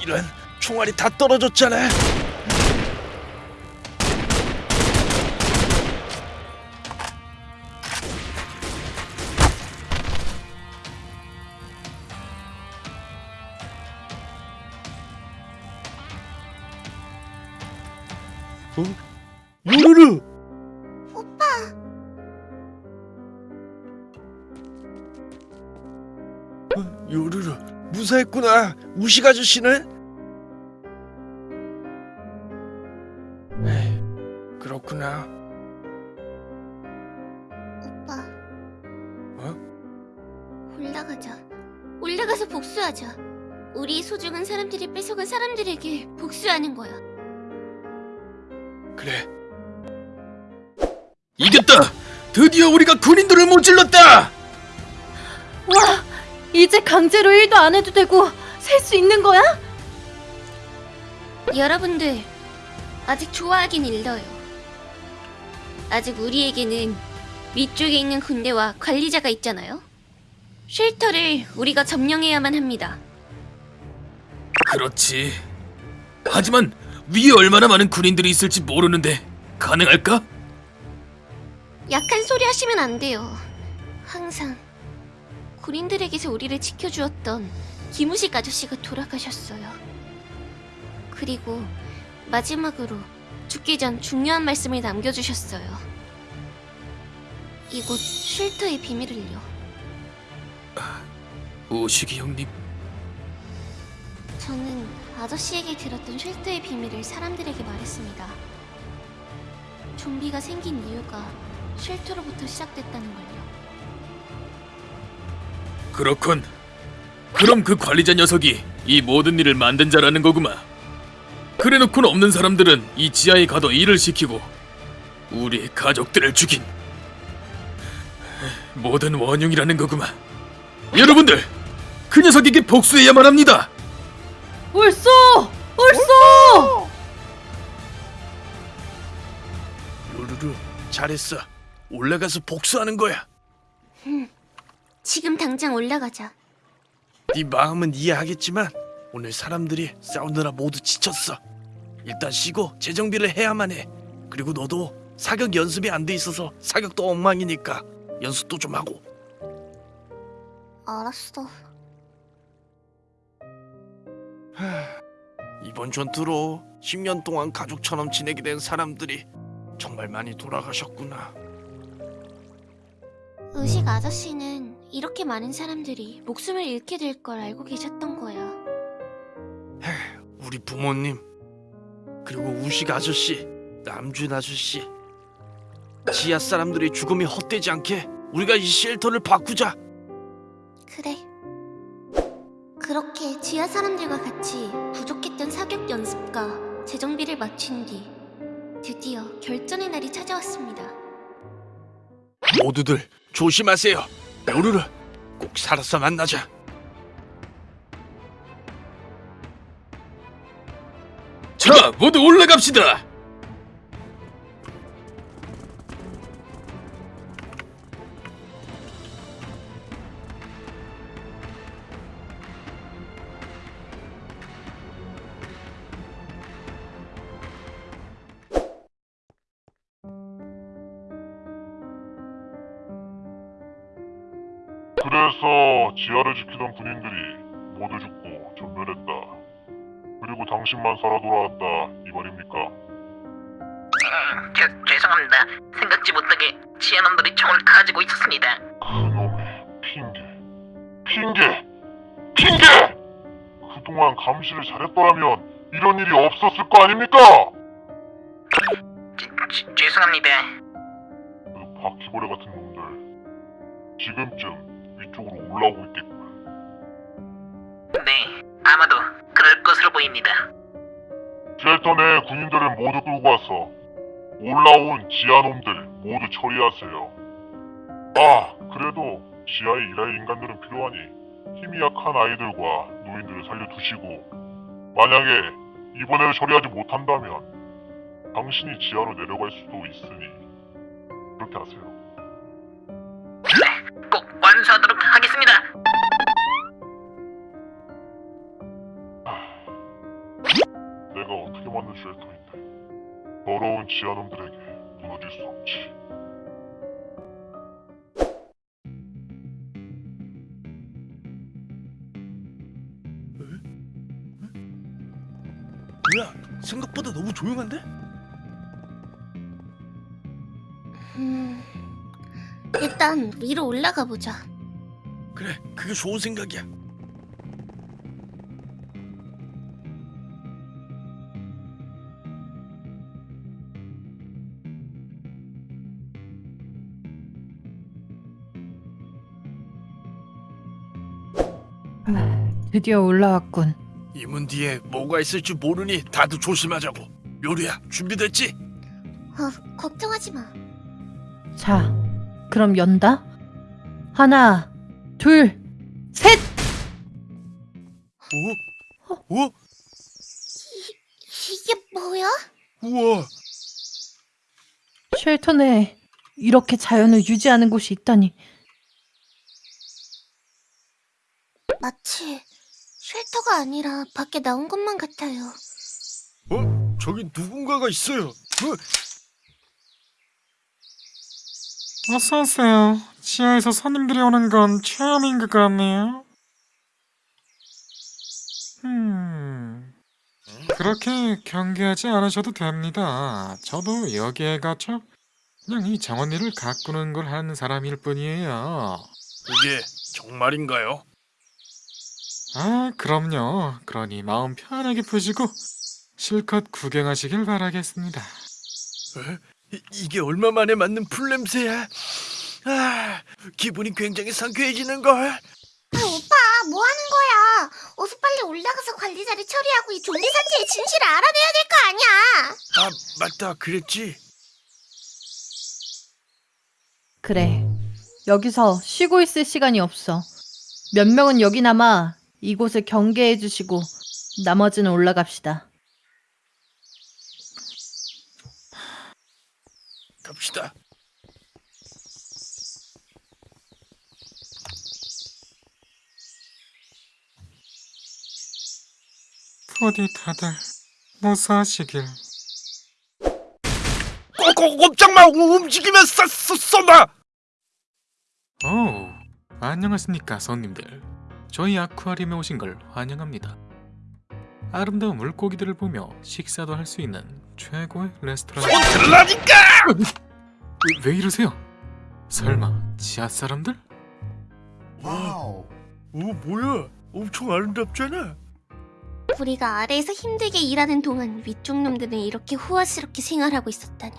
이런 총알이 다 떨어졌잖아. 응? 요루루! 어, 요루루 무사했구나 우식 아저씨는? 에이, 그렇구나 오빠. 어? 올라가자. 올라가서 복수하자. 우리 소중한 사람들이 뺏어간 사람들에게 복수하는 거야. 그래 이겼다! 드디어 우리가 군인들을 모질렀다! 와, 이제 강제로 일도 안 해도 되고 살수 있는 거야? 여러분들, 아직 좋아하긴 일러요. 아직 우리에게는 위쪽에 있는 군대와 관리자가 있잖아요. 쉘터를 우리가 점령해야만 합니다. 그렇지. 하지만 위에 얼마나 많은 군인들이 있을지 모르는데 가능할까? 약한 소리 하시면 안 돼요. 항상 군인들에게서 우리를 지켜주었던 김우식 아저씨가 돌아가셨어요. 그리고 마지막으로 죽기 전 중요한 말씀을 남겨주셨어요. 이곳 쉘터의 비밀을요. 오식이 형님, 저는 아저씨에게 들었던 쉘터의 비밀을 사람들에게 말했습니다. 좀비가 생긴 이유가 쉘터로부터 시작됐다는 걸요. 그렇군. 그럼 그 관리자 녀석이 이 모든 일을 만든 자라는 거구만. 그래놓고는 없는 사람들은 이 지하에 가둬 일을 시키고 우리 가족들을 죽인 모든 원흉이라는 거구만. 여러분들, 그 녀석에게 복수해야만 합니다. 옳소! 옳소! 요루루 잘했어 올라가서 복수하는 거야 지금 당장 올라가자. 네 마음은 이해하겠지만 오늘 사람들이 싸우느라 모두 지쳤어. 일단 쉬고 재정비를 해야만 해. 그리고 너도 사격 연습이 안 돼 있어서 사격도 엉망이니까 연습도 좀 하고. 알았어. 이번 전투로 10년 동안 가족처럼 지내게 된 사람들이 정말 많이 돌아가셨구나. 의식 아저씨는 이렇게 많은 사람들이 목숨을 잃게 될 걸 알고 계셨던 거야. 우리 부모님 그리고 우식 아저씨, 남준 아저씨, 지하 사람들의 죽음이 헛되지 않게 우리가 이 쉘터를 바꾸자. 그래. 그렇게 지하 사람들과 같이 부족했던 사격 연습과 재정비를 마친 뒤 드디어 결전의 날이 찾아왔습니다. 모두들 조심하세요. 요루루 꼭 살아서 만나자. 자, 모두 올라갑시다. 그래서 지하를 지키던 군인들이 모두 죽고 전멸했다. 그리고 당신만 살아 돌아왔다 이 말입니까? 죄, 죄송합니다. 생각지 못하게 지하놈들이 총을 가지고 있었습니다. 그놈의 핑계, 핑계, 핑계! 그동안 감시를 잘했더라면 이런 일이 없었을 거 아닙니까? 죄, 죄, 죄송합니다. 그 바퀴벌레 같은 놈들 지금쯤 위 쪽으로 올라오고 있겠군. 네, 아마도 그럴 것으로 보입니다. 쉘터 내 군인들을 모두 끌고 와서 올라온 지하놈들 모두 처리하세요. 아, 그래도 지하에 일할 인간들은 필요하니 힘이 약한 아이들과 노인들을 살려두시고 만약에 이번에 처리하지 못한다면 당신이 지하로 내려갈 수도 있으니 그렇게 하세요. 꼭 완수하도록 맞는 쉘터인데 더러운 지하놈들에게 무너질 수 없지. 뭐야? 생각보다 너무 조용한데? 음, 일단 위로 올라가 보자. 그래, 그게 좋은 생각이야. 드디어 올라왔군. 이문 뒤에 뭐가 있을지 모르니 다들 조심하자고. 요리야, 준비됐지? 어, 걱정하지 마. 자, 그럼 연다. 하나, 둘, 셋. 오? 오? 이게 뭐야? 우와! 쉘터 내에 이렇게 자연을 유지하는 곳이 있다니. 마치 쉘터가 아니라 밖에 나온 것만 같아요. 어? 저기 누군가가 있어요. 어? 어서 오세요. 지하에서 손님들이 오는 건 처음인 것 같네요. 음, 그렇게 경계하지 않으셔도 됩니다. 저도 여기에 갇혀 그냥 이 정원일을 가꾸는 걸 하는 사람일 뿐이에요. 그게 정말인가요? 아, 그럼요. 그러니 마음 편하게 푸시고 실컷 구경하시길 바라겠습니다. 에? 이, 이게 얼마 만에 맞는 풀냄새야? 아, 기분이 굉장히 상쾌해지는 걸. 아, 오빠, 뭐 하는 거야? 어서 빨리 올라가서 관리자를 처리하고 이 좀비 사태의 진실을 알아내야 될 거 아니야. 아, 맞다. 그랬지. 그래. 여기서 쉬고 있을 시간이 없어. 몇 명은 여기 남아 이곳을 경계해 주시고 나머지는 올라갑시다. 갑시다. 부디 다들 무사하시길. 꼭 꼼짝 마. 움직이면 쏴, 쏘, 쏜다. 오, 안녕하십니까 손님들. 저희 아쿠아리움에 오신 걸 환영합니다. 아름다운 물고기들을 보며 식사도 할 수 있는 최고의 레스토랑. 손 들라니까. 왜, 왜 이러세요? 설마 지하 사람들? 와우. 오, 뭐야? 엄청 아름답잖아. 우리가 아래에서 힘들게 일하는 동안 위쪽 놈들은 이렇게 호화스럽게 생활하고 있었다니.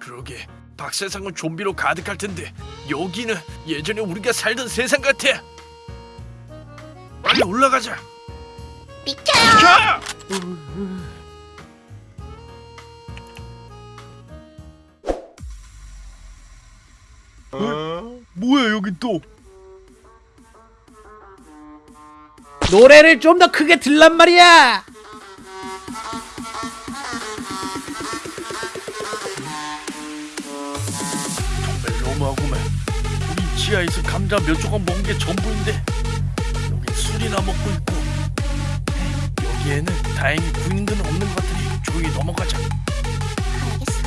그러게. 박세상은 좀비로 가득할 텐데 여기는 예전에 우리가 살던 세상 같아. 빨리 올라가자. 비켜요! 가! 어? 뭐야 여기 또? 노래를 좀 더 크게 들란 말이야. 정말 너무하구만. 우리 지하에서 감자 몇 조각 먹은 게 전부인데 여기 술이나 먹고 있고 여기에는 다행히 군인들은 없는 것 같으니 조용히 넘어가자. 알겠어.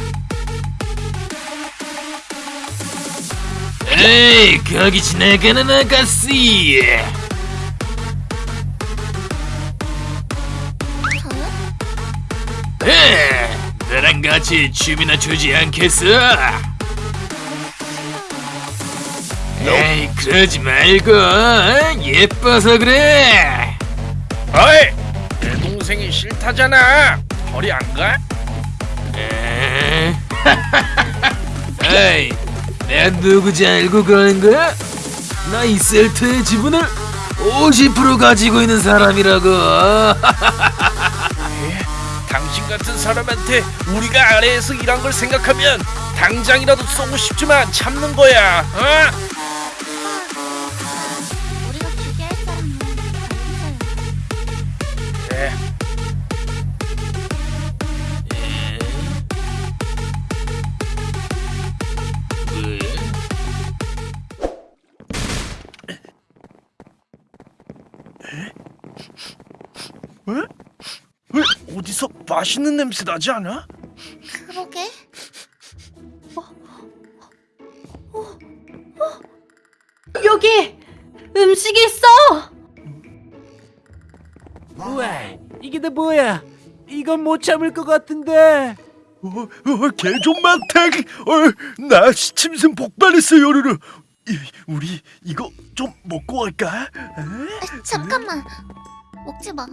에이 거기 지나가는 아가씨? 에 너랑 같이 춤이나 추지 않겠어? 에이 그러지 말고 어? 예뻐서 그래 어이! 내 동생이 싫다잖아. 저리 안 가? 에? 에이 내가 누구지 알고 그러는 거야? 나 이 셀트의 지분을 50% 가지고 있는 사람이라고 당신 같은 사람한테 우리가 아래에서 일한 걸 생각하면 당장이라도 쏘고 싶지만 참는 거야. 어? 맛있는 냄새 나지 않아? 그러게. 여기 음식이 있어. 우와, 이게 다 뭐야? 이건 못 참을 것 같은데. 어, 어, 개존맛탱! 어, 나 침샘 폭발했어 요르르. 이, 우리 이거 좀 먹고 갈까? 아, 잠깐만. 먹지 마.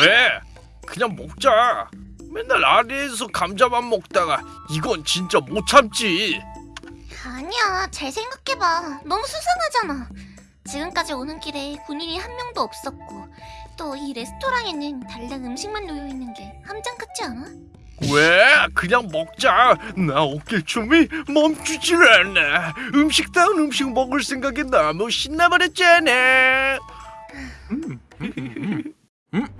왜? 그냥 먹자. 맨날 아래에서 감자만 먹다가 이건 진짜 못 참지. 아니야. 잘 생각해봐. 너무 수상하잖아. 지금까지 오는 길에 군인이 한 명도 없었고 또 이 레스토랑에는 달랑 음식만 놓여 있는 게 함정 같지 않아? 왜? 그냥 먹자. 나 어깨춤이 멈추질 않아. 음식다운 음식 먹을 생각에 너무 신나버렸잖아. 지하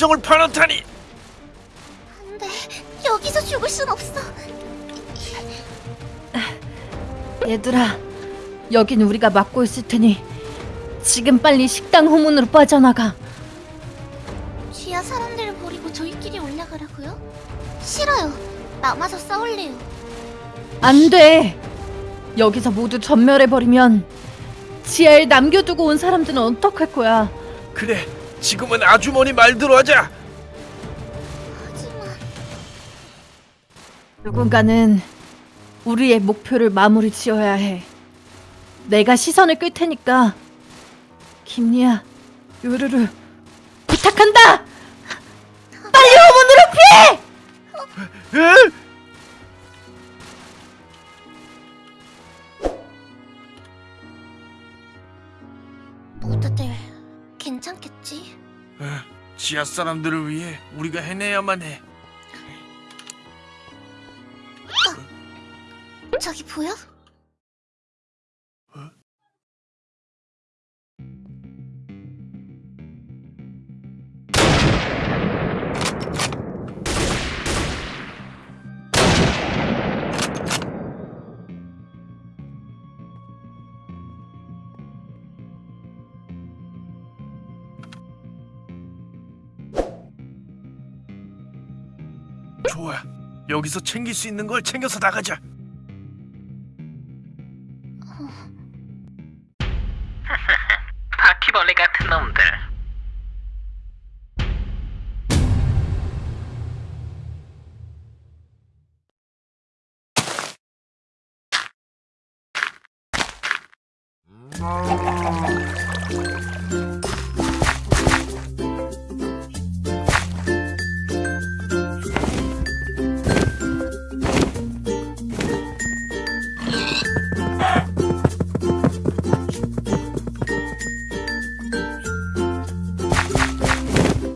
함정을 파놓다니. 안돼. 여기서 죽을 순 없어. 얘들아, 여긴 우리가 막고 있을 테니 지금 빨리 식당 후문으로 빠져나가. 지하 사람들을 버리고 저희끼리 올라가라고요? 싫어요. 남아서 싸울래요. 안 돼. 여기서 모두 전멸해 버리면 지하에 남겨두고 온 사람들은 어떡할 거야? 그래. 지금은 아주머니 말대로 하자. 하지만 누군가는 우리의 목표를 마무리 지어야 해. 내가 시선을 끌 테니까 김리야, 요르르 부탁한다. 빨리 후문으로 피해! 에? 모두들 괜찮겠지? 지하 사람들을 위해 우리가 해내야만 해. 저기 보여? 좋아. 여기서 챙길 수 있는 걸 챙겨서 나가자. 바퀴벌레 같은 놈들. 음...